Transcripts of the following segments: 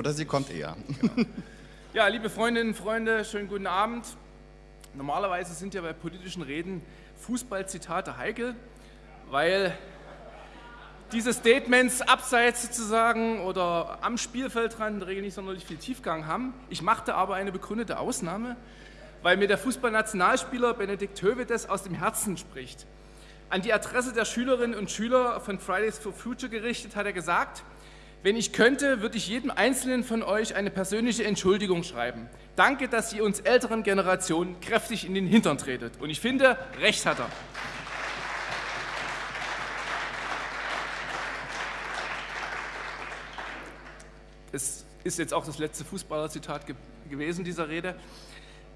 Oder sie kommt eher. Genau. Ja, liebe Freundinnen und Freunde, schönen guten Abend. Normalerweise sind ja bei politischen Reden Fußballzitate heikel, weil diese Statements abseits sozusagen oder am Spielfeldrand in der Regel nicht sonderlich viel Tiefgang haben. Ich machte aber eine begründete Ausnahme, weil mir der Fußballnationalspieler Benedikt Hövedes aus dem Herzen spricht. An die Adresse der Schülerinnen und Schüler von Fridays for Future gerichtet hat er gesagt, wenn ich könnte, würde ich jedem Einzelnen von euch eine persönliche Entschuldigung schreiben. Danke, dass ihr uns älteren Generationen kräftig in den Hintern tretet. Und ich finde, recht hat er. Es ist jetzt auch das letzte Fußballerzitat ge gewesen, dieser Rede.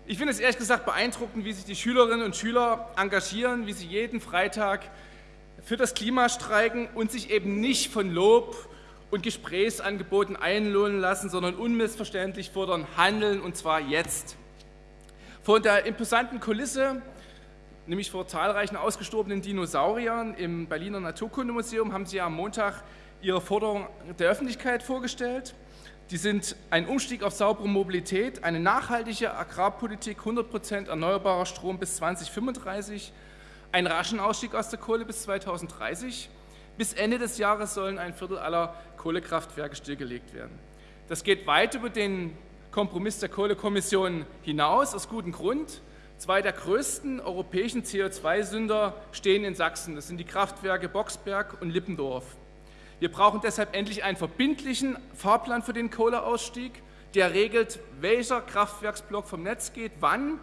Ich finde es ehrlich gesagt beeindruckend, wie sich die Schülerinnen und Schüler engagieren, wie sie jeden Freitag für das Klima streiken und sich eben nicht von Lob und Gesprächsangeboten einlohnen lassen, sondern unmissverständlich fordern, handeln und zwar jetzt. Vor der imposanten Kulisse, nämlich vor zahlreichen ausgestorbenen Dinosauriern im Berliner Naturkundemuseum, haben Sie am Montag Ihre Forderung der Öffentlichkeit vorgestellt. Die sind ein Umstieg auf saubere Mobilität, eine nachhaltige Agrarpolitik, 100% erneuerbarer Strom bis 2035, einen raschen Ausstieg aus der Kohle bis 2030. Bis Ende des Jahres sollen ein Viertel aller Kohlekraftwerke stillgelegt werden. Das geht weit über den Kompromiss der Kohlekommission hinaus, aus gutem Grund. Zwei der größten europäischen CO2-Sünder stehen in Sachsen. Das sind die Kraftwerke Boxberg und Lippendorf. Wir brauchen deshalb endlich einen verbindlichen Fahrplan für den Kohleausstieg, der regelt, welcher Kraftwerksblock vom Netz geht, wann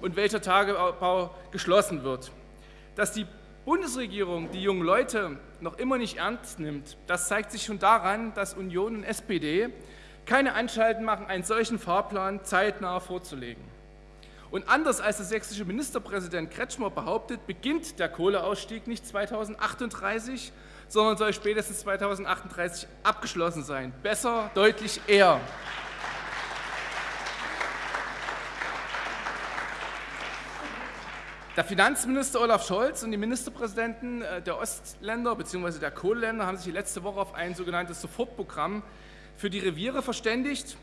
und welcher Tagebau geschlossen wird. Dass die Bundesregierung die jungen Leute noch immer nicht ernst nimmt, das zeigt sich schon daran, dass Union und SPD keine Anstalten machen, einen solchen Fahrplan zeitnah vorzulegen. Und anders als der sächsische Ministerpräsident Kretschmer behauptet, beginnt der Kohleausstieg nicht 2038, sondern soll spätestens 2038 abgeschlossen sein. Besser, deutlich eher. Der Finanzminister Olaf Scholz und die Ministerpräsidenten äh, der Ostländer bzw. der Kohleländer haben sich letzte Woche auf ein sogenanntes Sofortprogramm für die Reviere verständigt.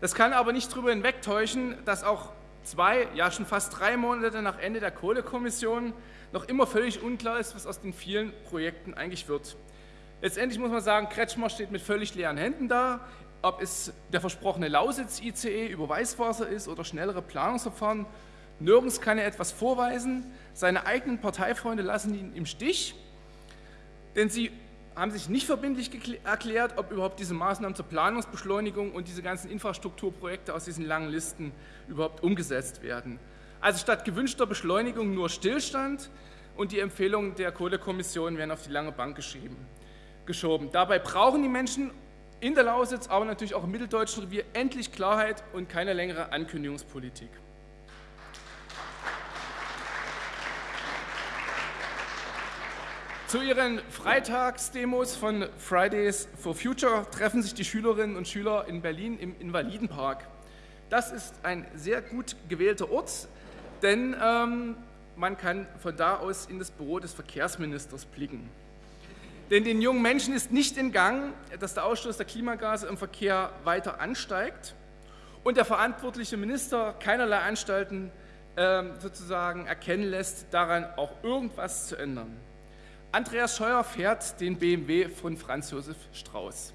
Das kann aber nicht darüber hinwegtäuschen, dass auch zwei, ja schon fast drei Monate nach Ende der Kohlekommission noch immer völlig unklar ist, was aus den vielen Projekten eigentlich wird. Letztendlich muss man sagen, Kretschmer steht mit völlig leeren Händen da. Ob es der versprochene Lausitz-ICE über Weißwasser ist oder schnellere Planungsverfahren, nirgends kann er etwas vorweisen. Seine eigenen Parteifreunde lassen ihn im Stich, denn sie haben sich nicht verbindlich erklärt, ob überhaupt diese Maßnahmen zur Planungsbeschleunigung und diese ganzen Infrastrukturprojekte aus diesen langen Listen überhaupt umgesetzt werden. Also statt gewünschter Beschleunigung nur Stillstand und die Empfehlungen der Kohlekommission werden auf die lange Bank geschrieben, geschoben. Dabei brauchen die Menschen in der Lausitz, aber natürlich auch im mitteldeutschen Revier endlich Klarheit und keine längere Ankündigungspolitik. Zu ihren Freitagsdemos von Fridays for Future treffen sich die Schülerinnen und Schüler in Berlin im Invalidenpark. Das ist ein sehr gut gewählter Ort, denn ähm, man kann von da aus in das Büro des Verkehrsministers blicken. Denn den jungen Menschen ist nicht in Gang, dass der Ausstoß der Klimagase im Verkehr weiter ansteigt und der verantwortliche Minister keinerlei Anstalten äh, sozusagen erkennen lässt, daran auch irgendwas zu ändern. Andreas Scheuer fährt den BMW von Franz Josef Strauß.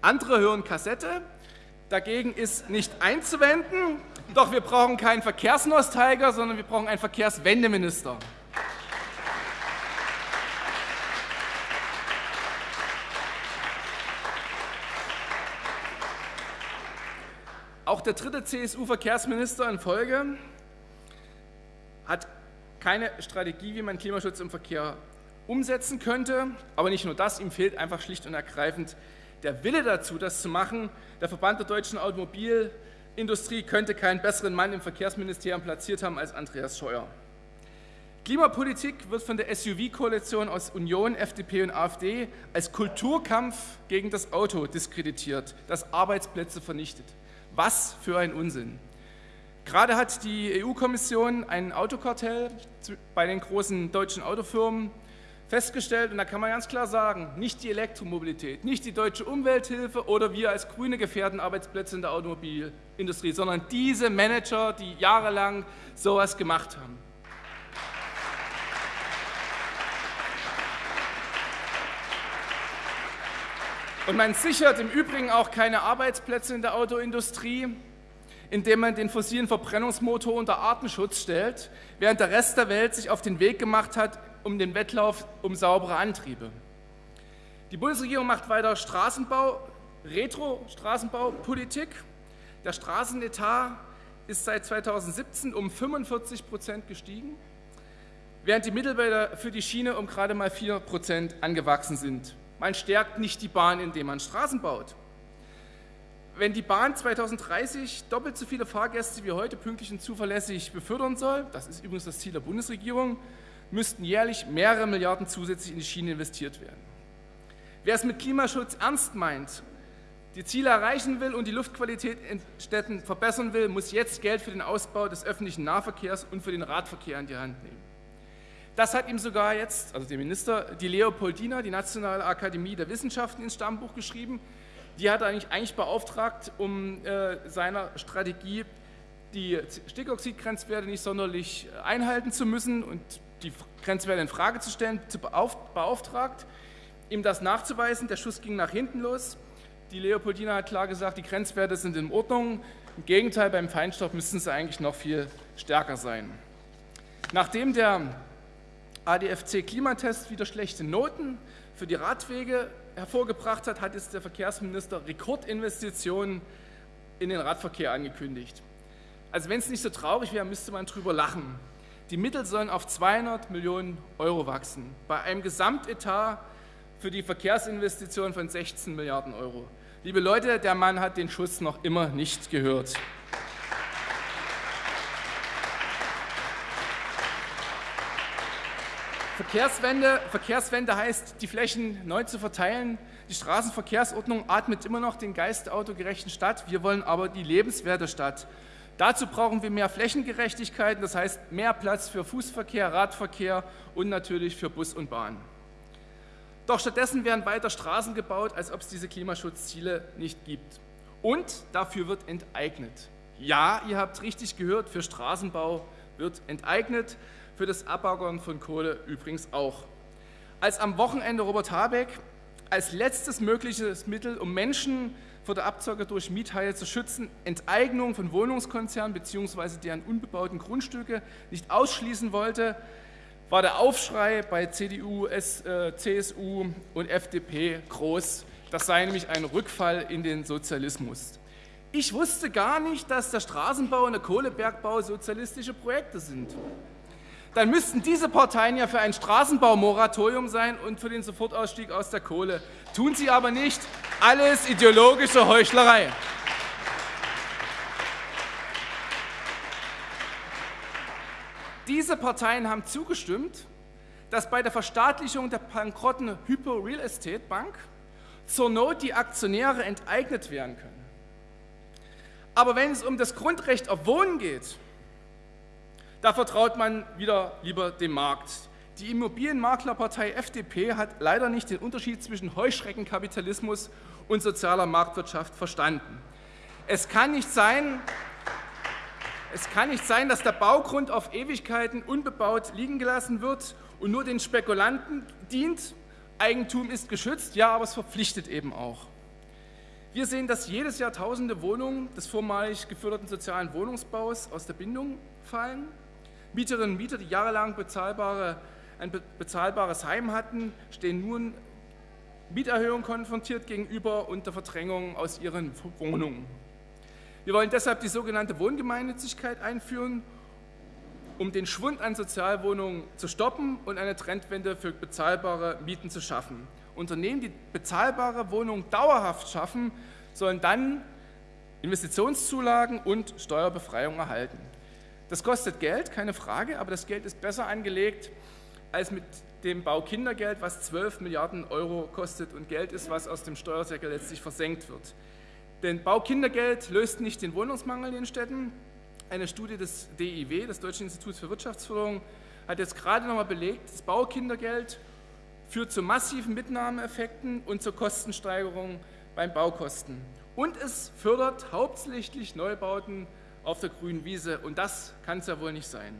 Andere hören Kassette, dagegen ist nicht einzuwenden, doch wir brauchen keinen Verkehrsnostalgiker, sondern wir brauchen einen Verkehrswendeminister. Auch der dritte CSU-Verkehrsminister in Folge hat keine Strategie, wie man Klimaschutz im Verkehr umsetzen könnte. Aber nicht nur das, ihm fehlt einfach schlicht und ergreifend der Wille dazu, das zu machen. Der Verband der deutschen Automobilindustrie könnte keinen besseren Mann im Verkehrsministerium platziert haben als Andreas Scheuer. Klimapolitik wird von der SUV-Koalition aus Union, FDP und AfD als Kulturkampf gegen das Auto diskreditiert, das Arbeitsplätze vernichtet. Was für ein Unsinn. Gerade hat die EU-Kommission ein Autokartell bei den großen deutschen Autofirmen festgestellt, und da kann man ganz klar sagen, nicht die Elektromobilität, nicht die deutsche Umwelthilfe oder wir als Grüne gefährden Arbeitsplätze in der Automobilindustrie, sondern diese Manager, die jahrelang sowas gemacht haben. Und man sichert im Übrigen auch keine Arbeitsplätze in der Autoindustrie, indem man den fossilen Verbrennungsmotor unter Artenschutz stellt, während der Rest der Welt sich auf den Weg gemacht hat, um den Wettlauf um saubere Antriebe. Die Bundesregierung macht weiter Straßenbau, Retro-Straßenbaupolitik. Der Straßenetat ist seit 2017 um 45 Prozent gestiegen, während die Mittel für die Schiene um gerade mal 4 Prozent angewachsen sind. Man stärkt nicht die Bahn, indem man Straßen baut. Wenn die Bahn 2030 doppelt so viele Fahrgäste wie heute pünktlich und zuverlässig befördern soll, das ist übrigens das Ziel der Bundesregierung, müssten jährlich mehrere Milliarden zusätzlich in die Schiene investiert werden. Wer es mit Klimaschutz ernst meint, die Ziele erreichen will und die Luftqualität in Städten verbessern will, muss jetzt Geld für den Ausbau des öffentlichen Nahverkehrs und für den Radverkehr in die Hand nehmen. Das hat ihm sogar jetzt, also dem Minister, die Leopoldina, die Nationale Akademie der Wissenschaften, ins Stammbuch geschrieben. Die hat er eigentlich, eigentlich beauftragt, um äh, seiner Strategie die Stickoxidgrenzwerte nicht sonderlich einhalten zu müssen und die Grenzwerte in Frage zu stellen, beauftragt, ihm das nachzuweisen. Der Schuss ging nach hinten los. Die Leopoldina hat klar gesagt, die Grenzwerte sind in Ordnung. Im Gegenteil, beim Feinstaub müssten sie eigentlich noch viel stärker sein. Nachdem der ADFC-Klimatest wieder schlechte Noten für die Radwege hervorgebracht hat, hat jetzt der Verkehrsminister Rekordinvestitionen in den Radverkehr angekündigt. Also wenn es nicht so traurig wäre, müsste man drüber lachen. Die Mittel sollen auf 200 Millionen Euro wachsen, bei einem Gesamtetat für die Verkehrsinvestitionen von 16 Milliarden Euro. Liebe Leute, der Mann hat den Schuss noch immer nicht gehört. Verkehrswende, Verkehrswende heißt, die Flächen neu zu verteilen. Die Straßenverkehrsordnung atmet immer noch den Geist der autogerechten Stadt. Wir wollen aber die lebenswerte Stadt. Dazu brauchen wir mehr Flächengerechtigkeit, das heißt mehr Platz für Fußverkehr, Radverkehr und natürlich für Bus und Bahn. Doch stattdessen werden weiter Straßen gebaut, als ob es diese Klimaschutzziele nicht gibt. Und dafür wird enteignet. Ja, ihr habt richtig gehört, für Straßenbau wird enteignet für das Abbauen von Kohle übrigens auch. Als am Wochenende Robert Habeck als letztes mögliches Mittel, um Menschen vor der Abzocke durch Miethaie zu schützen, Enteignung von Wohnungskonzernen bzw. deren unbebauten Grundstücke nicht ausschließen wollte, war der Aufschrei bei CDU, äh, CSU und FDP groß. Das sei nämlich ein Rückfall in den Sozialismus. Ich wusste gar nicht, dass der Straßenbau und der Kohlebergbau sozialistische Projekte sind dann müssten diese Parteien ja für ein Straßenbaumoratorium sein und für den Sofortausstieg aus der Kohle. Tun sie aber nicht. Alles ideologische Heuchlerei. Diese Parteien haben zugestimmt, dass bei der Verstaatlichung der bankrotten Hypo Real Estate Bank zur Not die Aktionäre enteignet werden können. Aber wenn es um das Grundrecht auf Wohnen geht, da vertraut man wieder lieber dem Markt. Die Immobilienmaklerpartei FDP hat leider nicht den Unterschied zwischen Heuschreckenkapitalismus und sozialer Marktwirtschaft verstanden. Es kann nicht sein, es kann nicht sein, dass der Baugrund auf Ewigkeiten unbebaut liegen gelassen wird und nur den Spekulanten dient. Eigentum ist geschützt, ja, aber es verpflichtet eben auch. Wir sehen, dass jedes Jahr tausende Wohnungen des vormalig geförderten sozialen Wohnungsbaus aus der Bindung fallen. Mieterinnen und Mieter, die jahrelang bezahlbare, ein bezahlbares Heim hatten, stehen nun Mieterhöhungen konfrontiert gegenüber und der Verdrängung aus ihren Wohnungen. Wir wollen deshalb die sogenannte Wohngemeinnützigkeit einführen, um den Schwund an Sozialwohnungen zu stoppen und eine Trendwende für bezahlbare Mieten zu schaffen. Unternehmen, die bezahlbare Wohnungen dauerhaft schaffen, sollen dann Investitionszulagen und Steuerbefreiung erhalten. Das kostet Geld, keine Frage, aber das Geld ist besser angelegt als mit dem Baukindergeld, was 12 Milliarden Euro kostet und Geld ist, was aus dem Steuersäckel letztlich versenkt wird. Denn Baukindergeld löst nicht den Wohnungsmangel in den Städten. Eine Studie des DIW, des Deutschen Instituts für Wirtschaftsförderung, hat jetzt gerade nochmal belegt, das Baukindergeld führt zu massiven Mitnahmeeffekten und zur Kostensteigerung beim Baukosten. Und es fördert hauptsächlich Neubauten auf der grünen Wiese und das kann es ja wohl nicht sein.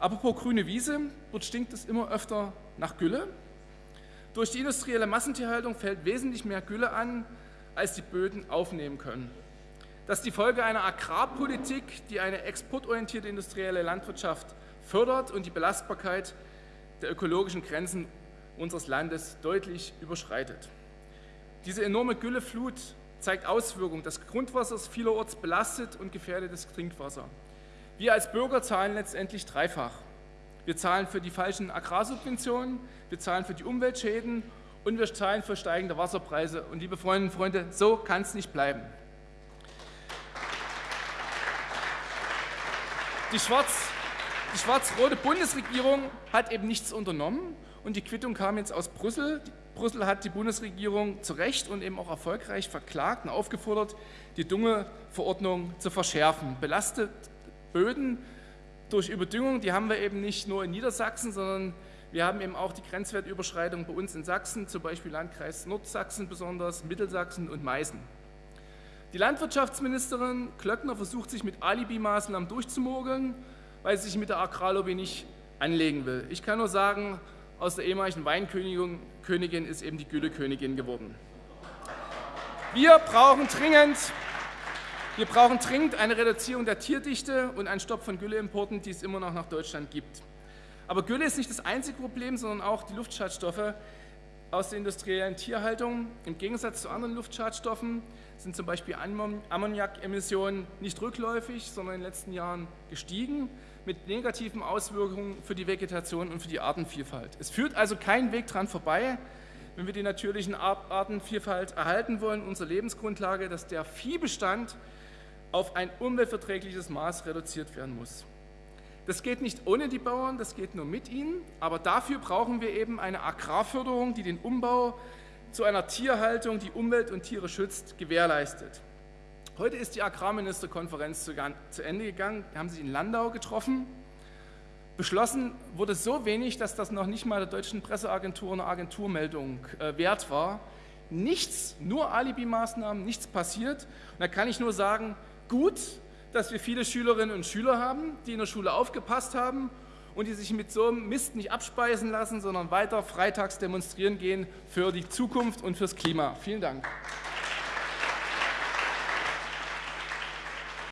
Apropos grüne Wiese, dort stinkt es immer öfter nach Gülle. Durch die industrielle Massentierhaltung fällt wesentlich mehr Gülle an, als die Böden aufnehmen können. Das ist die Folge einer Agrarpolitik, die eine exportorientierte industrielle Landwirtschaft fördert und die Belastbarkeit der ökologischen Grenzen unseres Landes deutlich überschreitet. Diese enorme Gülleflut zeigt Auswirkungen. Das Grundwasser ist vielerorts belastet und gefährdet das Trinkwasser. Wir als Bürger zahlen letztendlich dreifach. Wir zahlen für die falschen Agrarsubventionen, wir zahlen für die Umweltschäden und wir zahlen für steigende Wasserpreise. Und liebe Freundinnen und Freunde, so kann es nicht bleiben. Die schwarz die schwarz-rote Bundesregierung hat eben nichts unternommen und die Quittung kam jetzt aus Brüssel. Brüssel hat die Bundesregierung zu Recht und eben auch erfolgreich verklagt und aufgefordert, die Düngeverordnung zu verschärfen. Belastet Böden durch Überdüngung, die haben wir eben nicht nur in Niedersachsen, sondern wir haben eben auch die Grenzwertüberschreitung bei uns in Sachsen, zum Beispiel Landkreis Nordsachsen besonders, Mittelsachsen und Meißen. Die Landwirtschaftsministerin Klöckner versucht sich mit Alibi-Maßnahmen durchzumogeln weil sie sich mit der Agrarlobby nicht anlegen will. Ich kann nur sagen, aus der ehemaligen Weinkönigin ist eben die Güllekönigin geworden. Wir brauchen dringend wir brauchen dringend eine Reduzierung der Tierdichte und einen Stopp von Gülleimporten, die es immer noch nach Deutschland gibt. Aber Gülle ist nicht das einzige Problem, sondern auch die Luftschadstoffe aus der industriellen Tierhaltung. Im Gegensatz zu anderen Luftschadstoffen sind zum Beispiel Ammoniakemissionen nicht rückläufig, sondern in den letzten Jahren gestiegen mit negativen Auswirkungen für die Vegetation und für die Artenvielfalt. Es führt also kein Weg dran vorbei, wenn wir die natürlichen Artenvielfalt erhalten wollen, unsere Lebensgrundlage, dass der Viehbestand auf ein umweltverträgliches Maß reduziert werden muss. Das geht nicht ohne die Bauern, das geht nur mit ihnen, aber dafür brauchen wir eben eine Agrarförderung, die den Umbau zu einer Tierhaltung, die Umwelt und Tiere schützt, gewährleistet. Heute ist die Agrarministerkonferenz zu Ende gegangen, wir haben sich in Landau getroffen. Beschlossen wurde so wenig, dass das noch nicht mal der deutschen Presseagentur eine Agenturmeldung äh, wert war. Nichts, nur Alibi-Maßnahmen, nichts passiert. Und da kann ich nur sagen, gut, dass wir viele Schülerinnen und Schüler haben, die in der Schule aufgepasst haben und die sich mit so einem Mist nicht abspeisen lassen, sondern weiter freitags demonstrieren gehen für die Zukunft und fürs Klima. Vielen Dank.